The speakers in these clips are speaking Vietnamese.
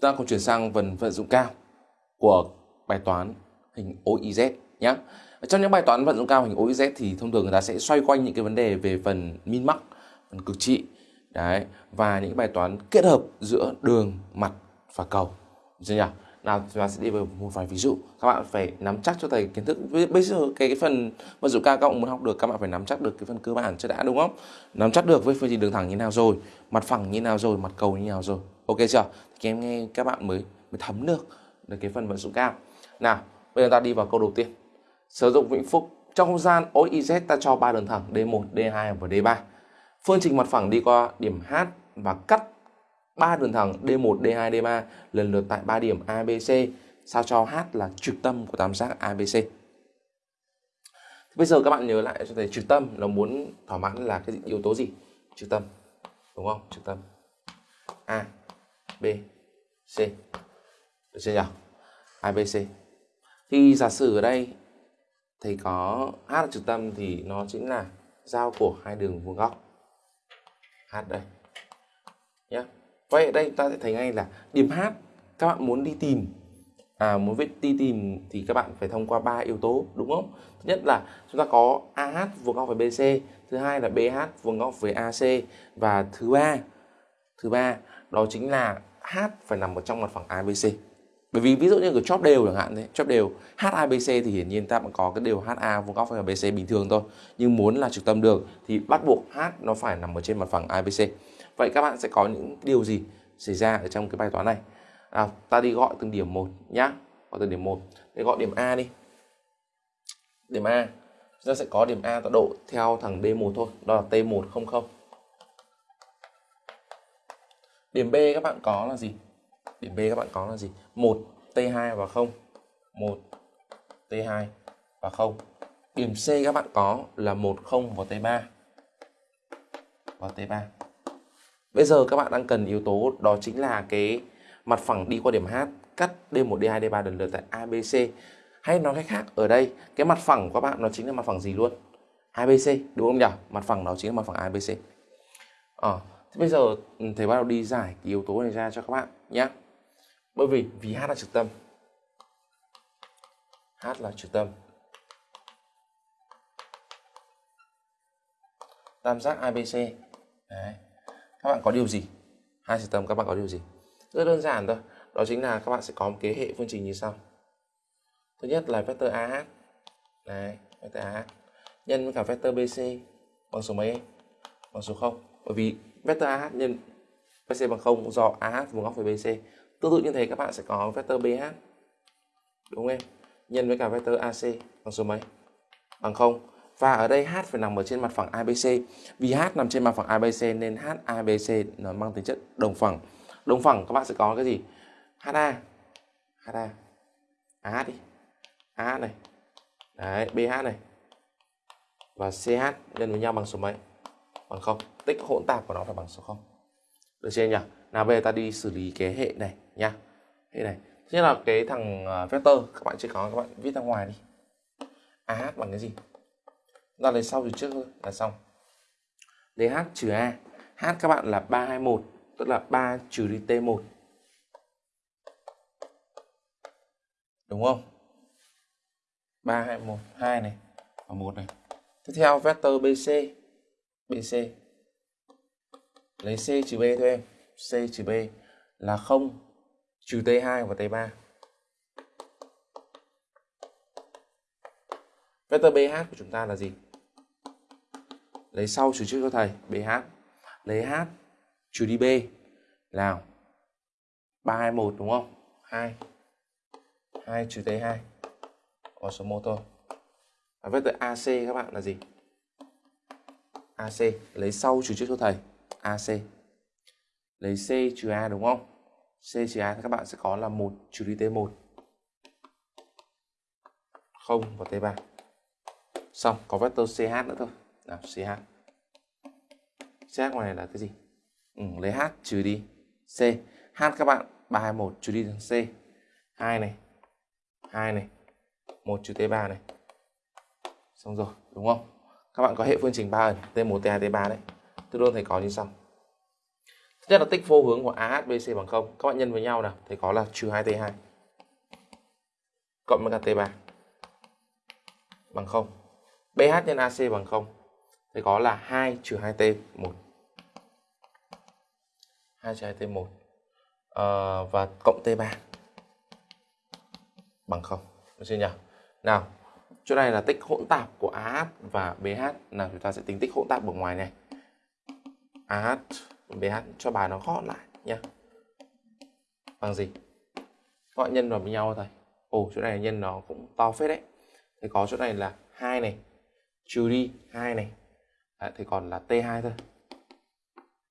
chúng ta cùng chuyển sang phần vận dụng cao của bài toán hình OIZ nhé. Trong những bài toán vận dụng cao hình OIZ thì thông thường người ta sẽ xoay quanh những cái vấn đề về phần min max, phần cực trị đấy và những bài toán kết hợp giữa đường, mặt và cầu. Được nhỉ? Nào chúng ta sẽ đi vào một vài ví dụ. Các bạn phải nắm chắc cho thầy kiến thức. Bây giờ cái, cái phần vận dụng cao các bạn muốn học được các bạn phải nắm chắc được cái phần cơ bản cho đã đúng không? Nắm chắc được với phương trình đường thẳng như nào rồi, mặt phẳng như nào rồi, mặt cầu như nào rồi. Ok chưa? Thì em nghe các bạn mới mới thấm được được cái phần vận dụng cao. Nào, bây giờ ta đi vào câu đầu tiên. Sử dụng vĩnh phúc trong không gian OIZ ta cho ba đường thẳng D1, D2 và D3. Phương trình mặt phẳng đi qua điểm H và cắt ba đường thẳng D1, D2, D3 lần lượt tại ba điểm ABC sao cho H là trực tâm của tam giác ABC. Bây giờ các bạn nhớ lại cho thầy trực tâm là muốn thỏa mãn là cái yếu tố gì? Trực tâm. Đúng không? Trực tâm. A, À, C. Được chưa nhỉ? ABC. Thì giả sử ở đây thầy có H là trực tâm thì nó chính là giao của hai đường vuông góc. H đây. Nhé. Vậy ở đây ta sẽ thấy ngay là điểm H các bạn muốn đi tìm à, muốn viết đi tìm thì các bạn phải thông qua ba yếu tố đúng không? Thứ nhất là chúng ta có AH vuông góc với BC, thứ hai là BH vuông góc với AC và thứ ba thứ ba đó chính là H phải nằm ở trong mặt phẳng ABC. Bởi vì ví dụ như cái chóp đều chẳng hạn thế, chóp đều HABC thì hiển nhiên ta vẫn có cái đều HA vuông góc với ABC bình thường thôi. Nhưng muốn là trực tâm được thì bắt buộc H nó phải nằm ở trên mặt phẳng ABC. Vậy các bạn sẽ có những điều gì xảy ra ở trong cái bài toán này? À, ta đi gọi từng điểm một nhá. Gọi từng điểm một. Để gọi điểm A đi. Điểm A. Chúng ta sẽ có điểm A tọa độ theo thằng D1 thôi, đó là T100. Điểm B các bạn có là gì? Điểm B các bạn có là gì? 1 T2 và 0. 1 T2 và 0. Điểm C các bạn có là 1 0 và T3. Và T3. Bây giờ các bạn đang cần yếu tố đó chính là cái mặt phẳng đi qua điểm H cắt D1, D2, D3 lần lượt tại ABC. Hay nói cách khác, ở đây cái mặt phẳng của các bạn nó chính là mặt phẳng gì luôn? ABC, đúng không nhỉ? Mặt phẳng đó chính là mặt phẳng ABC. Ờ, à, thế bây giờ ừ, thầy bắt đầu đi giải cái yếu tố này ra cho các bạn nhé. Bởi vì vì H là trực tâm. H là trực tâm. Tam giác ABC. Đấy. Các bạn có điều gì? Hai trực tâm các bạn có điều gì? Rất đơn giản thôi. Đó chính là các bạn sẽ có một cái hệ phương trình như sau. Thứ nhất là vector AH Đấy, vector AH nhân với cả vector BC bằng số mấy? Bằng số 0 bởi vì vector AH nhân BC bằng 0 do AH vuông góc với BC tương tự như thế các bạn sẽ có vector BH đúng không em nhân với cả vector AC bằng số mấy bằng 0 và ở đây H phải nằm ở trên mặt phẳng ABC. Vì H nằm trên mặt phẳng ABC nên HABC nó mang tính chất đồng phẳng. Đồng phẳng các bạn sẽ có cái gì? HA. HA. AH đi. AH này. Đấy, BH này. Và CH nhân với nhau bằng số mấy? Bằng không Tích hỗn tạp của nó phải bằng số 0. Được chưa nhỉ? Nào, bây giờ ta đi xử lý cái hệ này nha. Hệ này. thế là cái thằng à, vector các bạn chưa có, các bạn viết ra ngoài đi. AH bằng cái gì? ra lấy sau thì trước thôi, là xong lấy h trừ a h các bạn là 321 tức là 3 trừ đi t1 đúng không 3 2 1 2 này và 1 này tiếp theo vector BC BC lấy C trừ B thôi em. C trừ B là 0 trừ T2 và T3 vector BH của chúng ta là gì? Lấy sau trừ trước cho thầy BH lấy H trừ đi B nào 321 đúng không? 2 2 trừ T2 có số 1 thôi. Và vector AC các bạn là gì? AC lấy sau trừ trước cho thầy. AC lấy C trừ A đúng không? C trừ A thì các bạn sẽ có là 1 trừ đi T1 0 và T3 xong có vector CH nữa thôi. Nào CH CH ngoài này là cái gì? Ừ, lấy H trừ đi C. H các bạn 321 trừ đi C. 2 này. 2 này. 1 trừ T3 này. Xong rồi đúng không? Các bạn có hệ phương trình 3 ẩn T1 T2 T3 đấy. Tương đương thầy có như sau. Thứ nhất là tích vô hướng của AHBC bằng 0 các bạn nhân với nhau nào thầy có là trừ 2T2 cộng với cả T3 bằng 0 BH nhân AC bằng 0 thầy có là 2 trừ 2T1 2 trừ 2T1 à, ờ, và cộng T3 bằng 0 được chưa nhỉ? Nào chỗ này là tích hỗn tạp của AH và BH là chúng ta sẽ tính tích hỗn tạp ở ngoài này. AH BH cho bài nó gọn lại nhé bằng gì? Gọi nhân vào với nhau thôi. Ồ chỗ này nhân nó cũng to phết đấy. Thì có chỗ này là hai này. Trừ đi hai này. Đấy, thì còn là T2 thôi.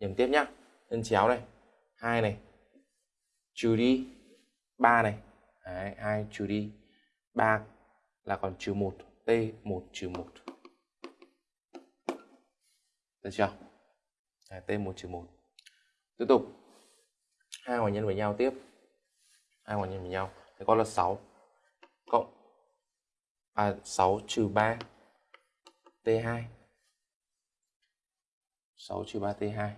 Nhầm tiếp nhá. Nhân chéo này. Hai này. Trừ đi ba này. Đấy, 2 trừ đi ba là còn trừ 1 T1 trừ 1 được chưa? À, T1 trừ 1 tiếp tục. Hai ngoài nhân với nhau tiếp. Hai ngoài nhân với nhau. Thì có là 6 cộng à 6 trừ 3 T2 6 trừ 3 T2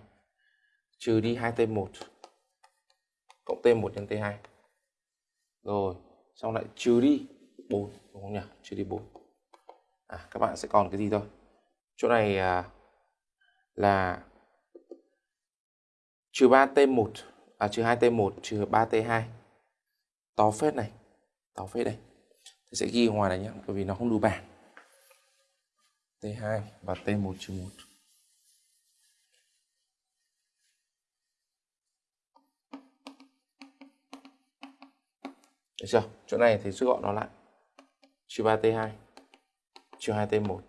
trừ đi 2 T1 cộng T1 nhân T2 rồi xong lại trừ đi. 4 đúng không nhỉ? Trừ đi 4 à, các bạn sẽ còn cái gì thôi? Chỗ này à, là trừ 3T1 à trừ 2T1 trừ 3T2 to phết này to phết đây. Thì sẽ ghi ngoài này nhé bởi vì nó không đủ bảng. T2 và T1 trừ 1 Được chưa? Chỗ này thì rút gọn nó lại. Trừ 3T2 trừ 2T1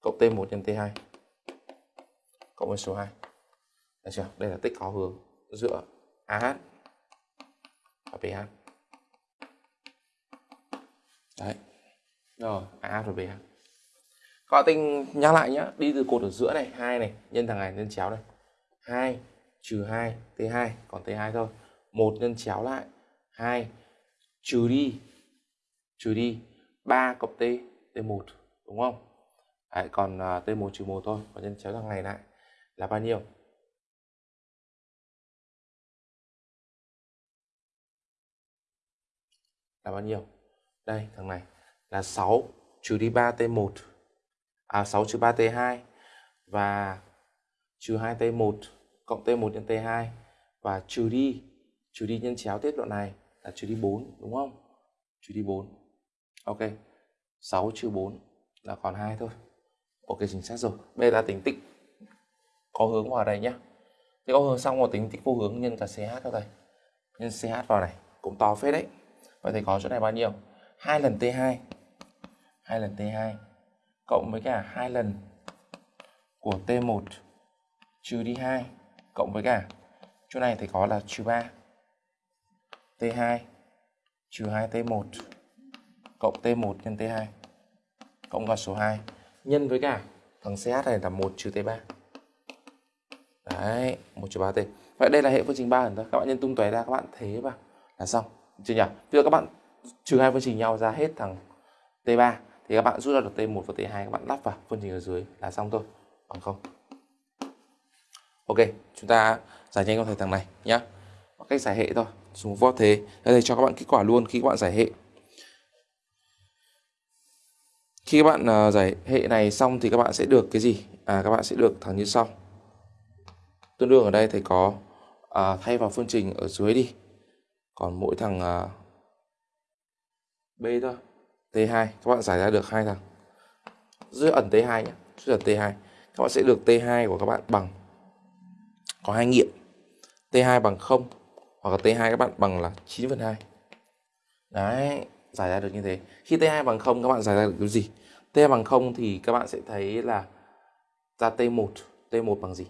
cộng T1 nhân T2 cộng với số 2. Được chưa? Đây là tích có hướng giữa AH và BH. Đấy. Rồi, AH và BH. Các bạn tính nhắc lại nhé, đi từ cột ở giữa này, 2 này, nhân thằng này nhân chéo này. 2 trừ 2 T2 còn T2 thôi. 1 nhân chéo lại 2 trừ đi trừ đi 3 cộng t t1 đúng không Đấy, còn à, uh, t1 trừ 1 thôi và nhân chéo thằng này lại là bao nhiêu là bao nhiêu đây thằng này là 6 trừ đi 3 t1 à 6 trừ 3 t2 và trừ 2 t1 cộng t1 nhân t2 và trừ đi trừ đi nhân chéo tiết đoạn này là trừ đi 4 đúng không? Trừ đi 4. Ok. 6 trừ 4 là còn 2 thôi. Ok, chính xác rồi. Bây giờ ta tính tích có hướng vào đây nhé. Thì có hướng xong rồi tính tích vô hướng nhân cả CH cho thầy Nhân CH vào này, cũng to phết đấy. Vậy thầy có chỗ này bao nhiêu? 2 lần T2. 2 lần T2 cộng với cả 2 lần của T1 trừ đi 2 cộng với cả, chỗ này thì có là trừ 3 T2 trừ 2T1 cộng T1 nhân T2 cộng con số 2 nhân với cả thằng CH này là 1 trừ T3. Đấy, 1 trừ 3T. Vậy đây là hệ phương trình 3 ẩn thôi. Các bạn nhân tung tóe ra các bạn thế vào là xong. Chưa nhỉ? Bây giờ các bạn trừ hai phương trình nhau ra hết thằng T3 thì các bạn rút ra được T1 và T2 các bạn lắp vào phương trình ở dưới là xong thôi. Bằng không. Ok, chúng ta giải nhanh con thầy thằng này nhá. Cách giải hệ thôi dùng vót thế đây cho các bạn kết quả luôn khi các bạn giải hệ khi các bạn à, giải hệ này xong thì các bạn sẽ được cái gì? À các bạn sẽ được thẳng như sau. Tương đương ở đây thầy có à, thay vào phương trình ở dưới đi. Còn mỗi thằng à, b thôi. T2 các bạn giải ra được hai thằng. Dưới ẩn t2 nhé. Dưới ẩn t2 các bạn sẽ được t2 của các bạn bằng có hai nghiệm. T2 bằng 0 hoặc là T2 các bạn bằng là 9 phần 2 đấy giải ra được như thế. Khi T2 bằng 0 các bạn giải ra được cái gì? T2 bằng 0 thì các bạn sẽ thấy là ra T1 T1 bằng gì?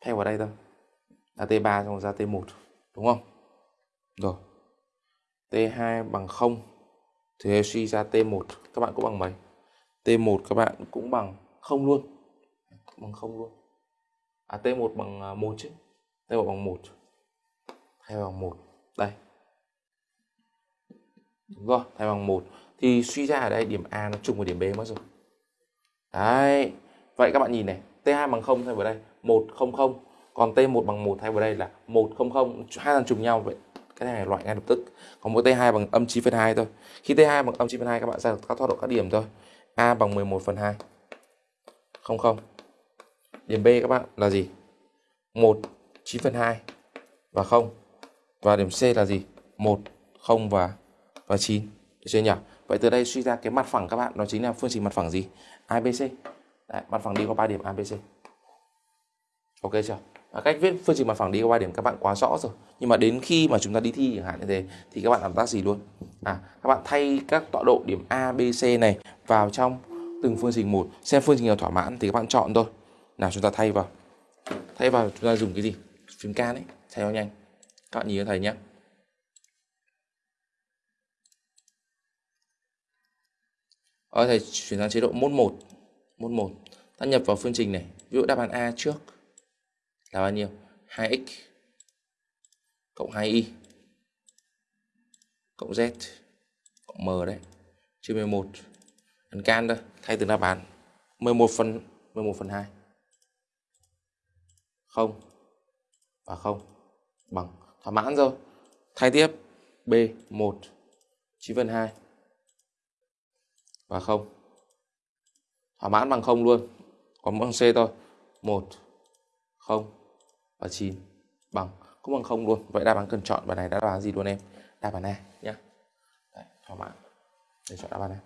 Thay vào đây thôi. Là T3 xong ra T1 đúng không? Rồi. T2 bằng 0 thì suy ra T1 các bạn cũng bằng mấy? T1 các bạn cũng bằng 0 luôn. Bằng 0 luôn. À T1 bằng à, 1 chứ. T1 bằng 1 thay bằng 1 đây đúng rồi thay bằng 1 thì suy ra ở đây điểm A nó trùng với điểm B mất rồi. Đấy vậy các bạn nhìn này T2 bằng 0 thay vào đây 1, 0, 0 còn T1 bằng 1 thay vào đây là 1, 0, 0 hai lần trùng nhau vậy cái này loại ngay lập tức. Còn mỗi T2 bằng âm 9 phần 2 thôi. Khi T2 bằng âm 9 phần 2 các bạn ra được các thoát độ các điểm thôi. A bằng 11 phần 2 không không. Điểm B các bạn là gì? 1 9 phần 2 và 0 và điểm C là gì? 1 0 và và 9 được chưa nhỉ? Vậy từ đây suy ra cái mặt phẳng các bạn đó chính là phương trình mặt phẳng gì? ABC Đấy, mặt phẳng đi qua 3 điểm ABC ok chưa? À, cách viết phương trình mặt phẳng đi qua 3 điểm các bạn quá rõ rồi. Nhưng mà đến khi mà chúng ta đi thi chẳng hạn như thế thì các bạn làm tác gì luôn? À các bạn thay các tọa độ điểm A B C này vào trong từng phương trình một. Xem phương trình nào thỏa mãn thì các bạn chọn thôi. Nào chúng ta thay vào. Thay vào chúng ta dùng cái gì? Phím can ấy thay nó nhanh. Các bạn nhìn thấy thầy nhé. Ở thầy chuyển sang chế độ mốt 1 mốt 1 ta nhập vào phương trình này. Ví dụ đáp án A trước là bao nhiêu? 2x cộng 2y cộng z cộng m đấy. Chia 11 ấn can thôi, thay từ đáp án. 11 phần 11 phần 2 không. Và không. Bằng. Thỏa mãn rồi. Thay tiếp. B 1 9 phần 2 và không. Thỏa mãn bằng không luôn. Còn bằng c thôi. 1 0 và 9 bằng. Cũng bằng không luôn. Vậy đáp án cần chọn. Bài này đáp án gì luôn em? Đáp án A nhé thỏa mãn. Để chọn đáp án A.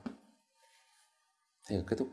Thì kết thúc.